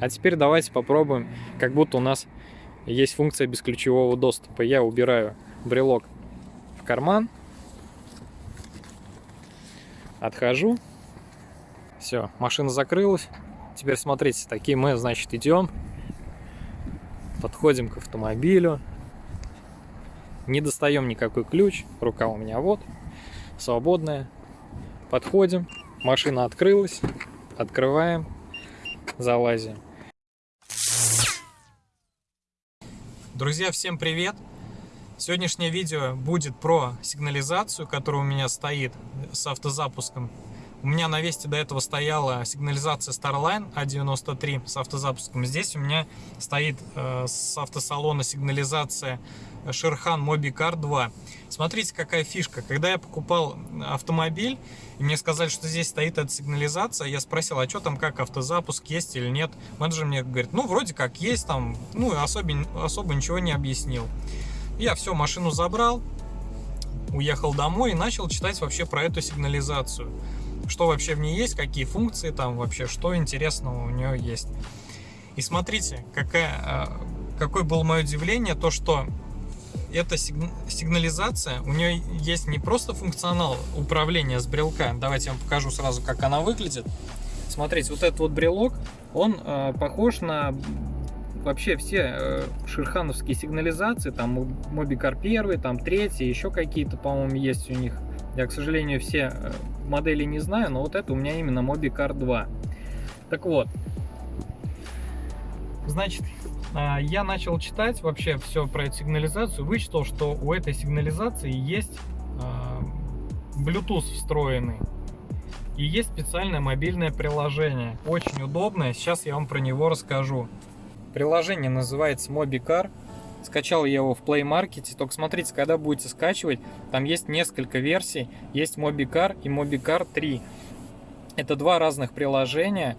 А теперь давайте попробуем, как будто у нас есть функция бесключевого доступа. Я убираю брелок в карман, отхожу, все, машина закрылась. Теперь смотрите, такие мы, значит, идем, подходим к автомобилю, не достаем никакой ключ, рука у меня вот, свободная. Подходим, машина открылась, открываем, залазим. Друзья, всем привет! Сегодняшнее видео будет про сигнализацию, которая у меня стоит с автозапуском. У меня на Весте до этого стояла сигнализация Starline A93 с автозапуском. Здесь у меня стоит э, с автосалона сигнализация Шерхан Мобикар 2. Смотрите, какая фишка. Когда я покупал автомобиль, и мне сказали, что здесь стоит эта сигнализация, я спросил, а что там, как автозапуск, есть или нет. Менеджер мне говорит, ну, вроде как есть там, ну, особо, особо ничего не объяснил. Я все, машину забрал, уехал домой и начал читать вообще про эту сигнализацию. Что вообще в ней есть, какие функции там вообще, что интересного у нее есть. И смотрите, какая, э, какое было мое удивление, то что эта сигнализация, у нее есть не просто функционал управления с брелка. Давайте я вам покажу сразу, как она выглядит. Смотрите, вот этот вот брелок, он э, похож на вообще все э, шерхановские сигнализации, там Мобикар 1, там 3, еще какие-то, по-моему, есть у них. Я, к сожалению, все э, модели не знаю, но вот это у меня именно Мобикар 2. Так вот, значит, а, я начал читать вообще все про эту сигнализацию, вычитал, что у этой сигнализации есть а, Bluetooth встроенный. И есть специальное мобильное приложение, очень удобное, сейчас я вам про него расскажу. Приложение называется MobiCar, скачал я его в Play Market, только смотрите, когда будете скачивать, там есть несколько версий, есть MobiCar и MobiCar 3. Это два разных приложения,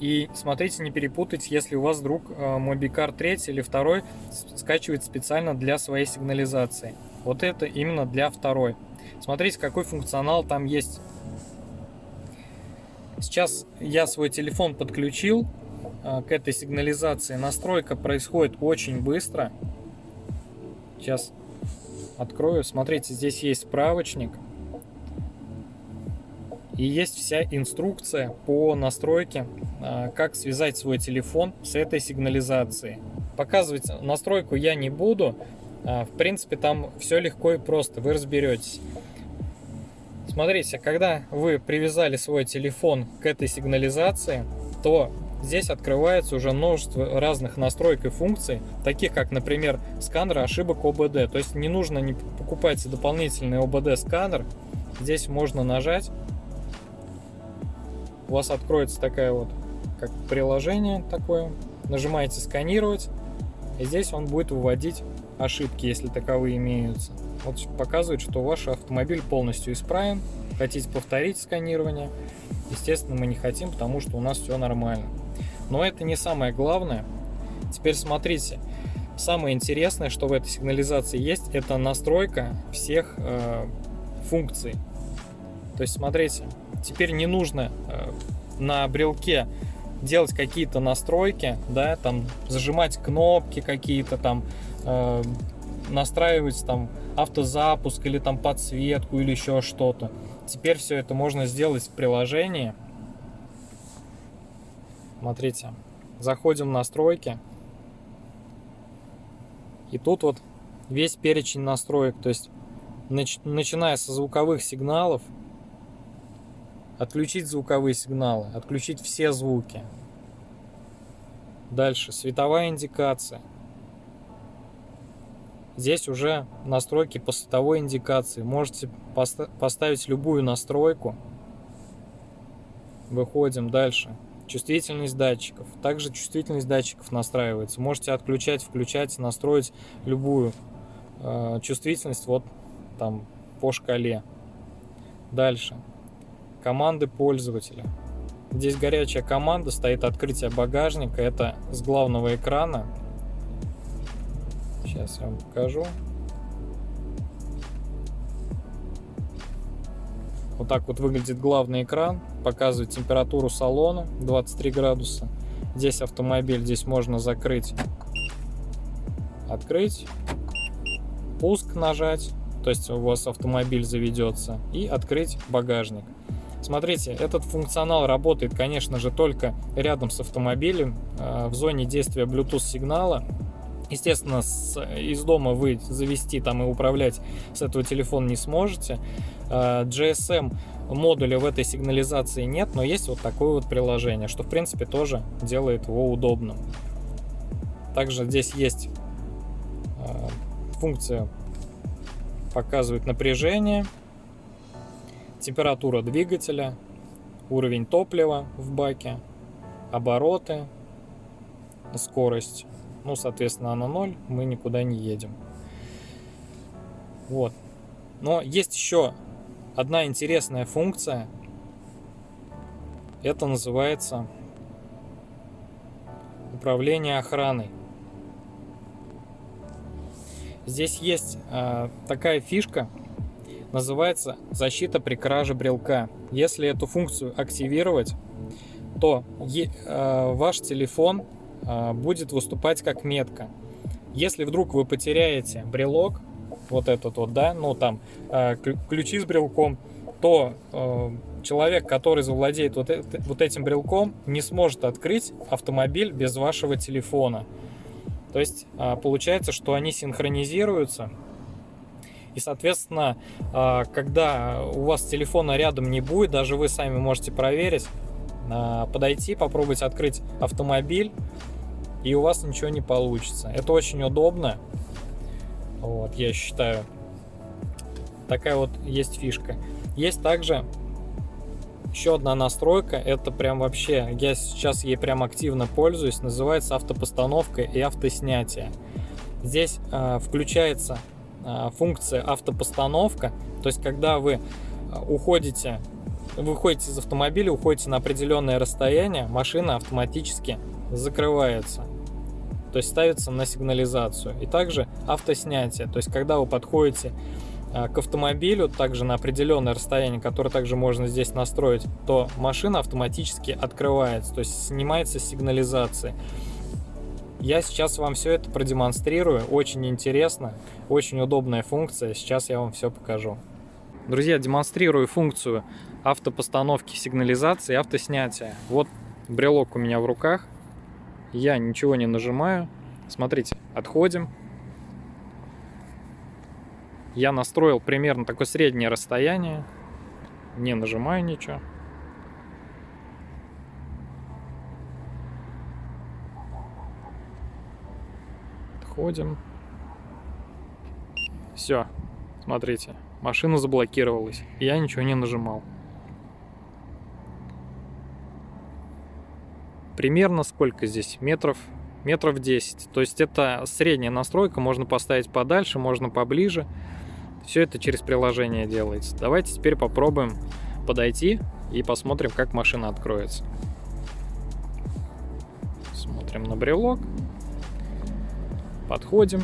и смотрите, не перепутайте, если у вас вдруг э, Мобикар 3 или 2 скачивает специально для своей сигнализации. Вот это именно для второй. Смотрите, какой функционал там есть. Сейчас я свой телефон подключил э, к этой сигнализации. Настройка происходит очень быстро. Сейчас открою. Смотрите, здесь есть справочник. И есть вся инструкция по настройке, а, как связать свой телефон с этой сигнализацией. Показывать настройку я не буду. А, в принципе, там все легко и просто, вы разберетесь. Смотрите, когда вы привязали свой телефон к этой сигнализации, то здесь открывается уже множество разных настроек и функций, таких как, например, сканер ошибок ОБД. То есть не нужно не покупать дополнительный ОБД-сканер. Здесь можно нажать у вас откроется такая вот, как приложение такое. Нажимаете сканировать, и здесь он будет выводить ошибки, если таковые имеются. Вот показывает, что ваш автомобиль полностью исправен. Хотите повторить сканирование? Естественно, мы не хотим, потому что у нас все нормально. Но это не самое главное. Теперь смотрите. Самое интересное, что в этой сигнализации есть, это настройка всех э, функций. То есть, смотрите, теперь не нужно э, на брелке делать какие-то настройки, да, там зажимать кнопки какие-то там, э, настраивать там автозапуск или там подсветку или еще что-то. Теперь все это можно сделать в приложении. Смотрите, заходим в настройки. И тут вот весь перечень настроек, то есть начиная со звуковых сигналов, Отключить звуковые сигналы, отключить все звуки. Дальше, световая индикация. Здесь уже настройки по световой индикации. Можете поставить любую настройку. Выходим дальше. Чувствительность датчиков. Также чувствительность датчиков настраивается. Можете отключать, включать, настроить любую э, чувствительность вот там по шкале. Дальше команды пользователя. Здесь горячая команда, стоит открытие багажника, это с главного экрана. Сейчас я вам покажу. Вот так вот выглядит главный экран, показывает температуру салона 23 градуса. Здесь автомобиль, здесь можно закрыть, открыть, пуск нажать, то есть у вас автомобиль заведется, и открыть багажник. Смотрите, этот функционал работает, конечно же, только рядом с автомобилем, э, в зоне действия Bluetooth сигнала. Естественно, с, из дома вы завести там и управлять с этого телефона не сможете. Э, GSM модуля в этой сигнализации нет, но есть вот такое вот приложение, что в принципе тоже делает его удобным. Также здесь есть э, функция показывает напряжение, температура двигателя, уровень топлива в баке, обороты, скорость. Ну, соответственно, на 0, мы никуда не едем. Вот. Но есть еще одна интересная функция. Это называется управление охраной. Здесь есть э, такая фишка, называется защита при краже брелка. Если эту функцию активировать, то э, ваш телефон будет выступать как метка. Если вдруг вы потеряете брелок, вот этот вот, да, ну там э, ключи с брелком, то э, человек, который завладеет вот, этим брелком, не сможет открыть автомобиль без вашего телефона. То есть э, получается, что они синхронизируются, и, соответственно, а, когда у вас телефона рядом не будет, даже вы сами можете проверить, а, подойти, попробовать открыть автомобиль, и у вас ничего не получится. Это очень удобно, вот, я считаю. Такая вот есть фишка. Есть также еще одна настройка, это прям вообще, я сейчас ей прям активно пользуюсь, называется автопостановка и автоснятие. Здесь э, включается а, функция автопостановка. То есть, когда вы а, уходите, выходите из автомобиля, уходите на определенное расстояние, машина автоматически закрывается. То есть ставится на сигнализацию. И также автоснятие. То есть, когда вы подходите а, к автомобилю, также на определенное расстояние, которое также можно здесь настроить, то машина автоматически открывается, то есть снимается сигнализация. Я сейчас вам все это продемонстрирую, очень интересно, очень удобная функция, сейчас я вам все покажу. Друзья, демонстрирую функцию автопостановки сигнализации автоснятия. Вот брелок у меня в руках, я ничего не нажимаю. Смотрите, отходим. Я настроил примерно такое среднее расстояние, не нажимаю ничего. Заходим. Все, смотрите, машина заблокировалась. Я ничего не нажимал. Примерно сколько здесь? Метров, метров 10. То есть это средняя настройка, можно поставить подальше, можно поближе. Все это через приложение делается. Давайте теперь попробуем подойти и посмотрим, как машина откроется. Смотрим на брелок. Подходим.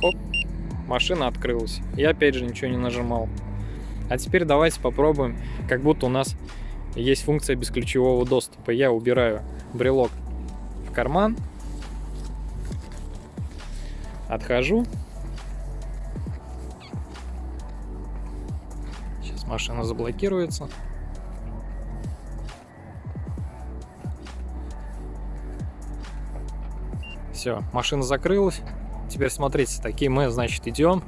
Хоп, машина открылась. Я опять же ничего не нажимал. А теперь давайте попробуем, как будто у нас есть функция бесключевого доступа. Я убираю брелок в карман, отхожу. Сейчас машина заблокируется. Все, машина закрылась. Теперь смотрите, такие мы, значит, идем.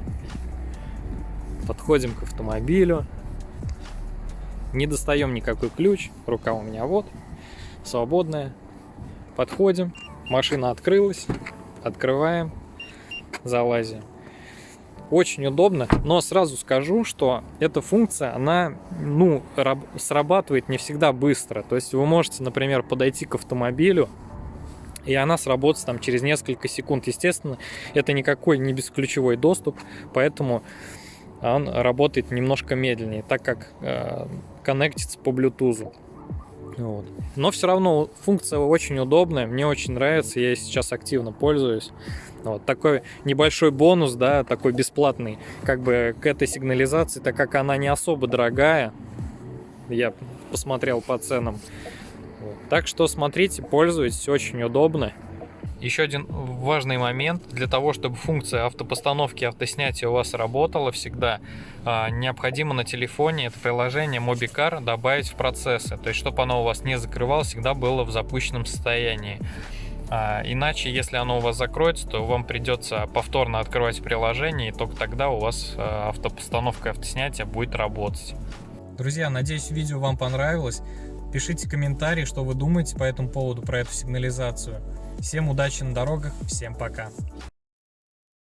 Подходим к автомобилю. Не достаем никакой ключ. Рука у меня вот, свободная. Подходим. Машина открылась. Открываем. Залазим. Очень удобно, но сразу скажу, что эта функция, она, ну, срабатывает не всегда быстро. То есть вы можете, например, подойти к автомобилю, и она сработает там через несколько секунд. Естественно, это никакой не бесключевой доступ, поэтому он работает немножко медленнее, так как э, коннектится по Bluetooth. Вот. Но все равно функция очень удобная, мне очень нравится, я сейчас активно пользуюсь. Вот такой небольшой бонус, да, такой бесплатный, как бы к этой сигнализации, так как она не особо дорогая, я посмотрел по ценам. Вот. Так что смотрите, пользуйтесь, очень удобно. Еще один важный момент. Для того, чтобы функция автопостановки и автоснятия у вас работала всегда, а, необходимо на телефоне это приложение MobiCar добавить в процессы. То есть, чтобы оно у вас не закрывалось, всегда было в запущенном состоянии. А, иначе, если оно у вас закроется, то вам придется повторно открывать приложение, и только тогда у вас а, автопостановка и автоснятие будет работать. Друзья, надеюсь, видео вам понравилось. Пишите комментарии, что вы думаете по этому поводу, про эту сигнализацию. Всем удачи на дорогах, всем пока.